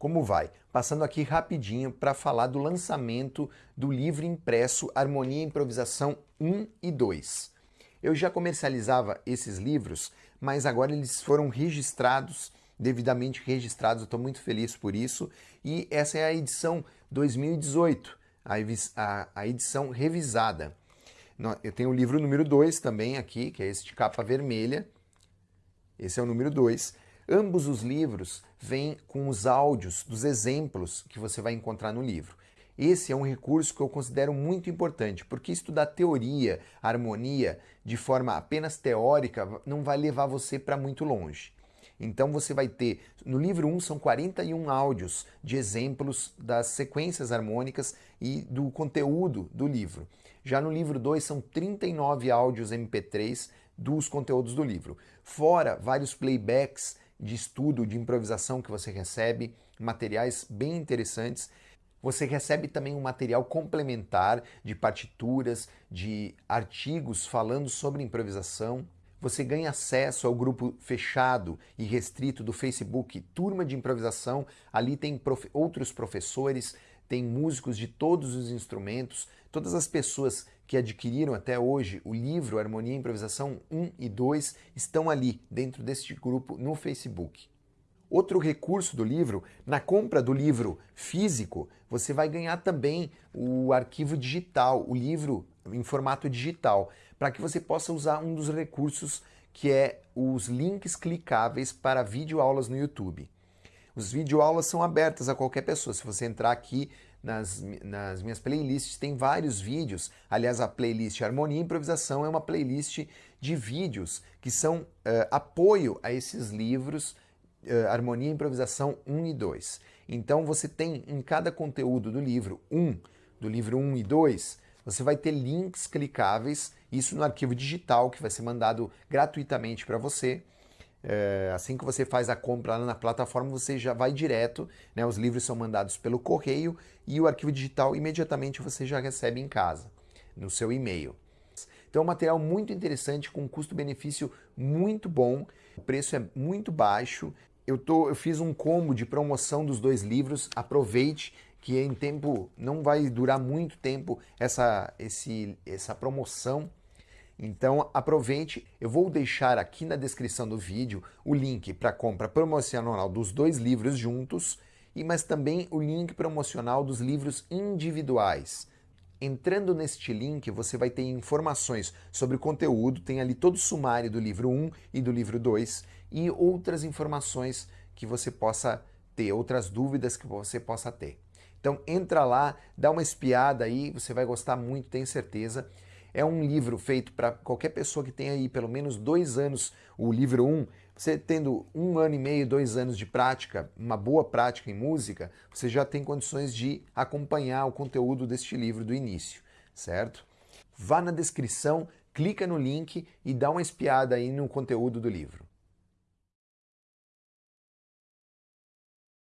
Como vai? Passando aqui rapidinho para falar do lançamento do livro impresso Harmonia e Improvisação 1 e 2. Eu já comercializava esses livros, mas agora eles foram registrados, devidamente registrados, estou muito feliz por isso, e essa é a edição 2018, a, a, a edição revisada. Eu tenho o livro número 2 também aqui, que é esse de capa vermelha, esse é o número 2, Ambos os livros vêm com os áudios dos exemplos que você vai encontrar no livro. Esse é um recurso que eu considero muito importante, porque estudar teoria, harmonia, de forma apenas teórica, não vai levar você para muito longe. Então você vai ter, no livro 1 são 41 áudios de exemplos das sequências harmônicas e do conteúdo do livro. Já no livro 2 são 39 áudios MP3 dos conteúdos do livro. Fora vários playbacks de estudo, de improvisação que você recebe, materiais bem interessantes. Você recebe também um material complementar de partituras, de artigos falando sobre improvisação. Você ganha acesso ao grupo fechado e restrito do Facebook Turma de Improvisação. Ali tem prof... outros professores, tem músicos de todos os instrumentos, todas as pessoas que adquiriram até hoje o livro Harmonia e Improvisação 1 e 2 estão ali dentro deste grupo no Facebook. Outro recurso do livro, na compra do livro físico, você vai ganhar também o arquivo digital, o livro em formato digital, para que você possa usar um dos recursos que é os links clicáveis para videoaulas no YouTube. Os videoaulas são abertas a qualquer pessoa. Se você entrar aqui nas, nas minhas playlists, tem vários vídeos. Aliás, a playlist Harmonia e Improvisação é uma playlist de vídeos que são uh, apoio a esses livros uh, Harmonia e Improvisação 1 e 2. Então você tem em cada conteúdo do livro 1, do livro 1 e 2, você vai ter links clicáveis, isso no arquivo digital que vai ser mandado gratuitamente para você. É, assim que você faz a compra lá na plataforma, você já vai direto, né, os livros são mandados pelo correio e o arquivo digital imediatamente você já recebe em casa, no seu e-mail. Então é um material muito interessante, com um custo-benefício muito bom, o preço é muito baixo. Eu, tô, eu fiz um combo de promoção dos dois livros, aproveite que em tempo, não vai durar muito tempo essa, esse, essa promoção, então aproveite, eu vou deixar aqui na descrição do vídeo o link para compra promocional dos dois livros juntos, e mas também o link promocional dos livros individuais. Entrando neste link, você vai ter informações sobre o conteúdo, tem ali todo o sumário do livro 1 e do livro 2 e outras informações que você possa ter, outras dúvidas que você possa ter. Então entra lá, dá uma espiada aí, você vai gostar muito, tenho certeza. É um livro feito para qualquer pessoa que tenha aí pelo menos dois anos, o livro 1, um, você tendo um ano e meio, dois anos de prática, uma boa prática em música, você já tem condições de acompanhar o conteúdo deste livro do início, certo? Vá na descrição, clica no link e dá uma espiada aí no conteúdo do livro.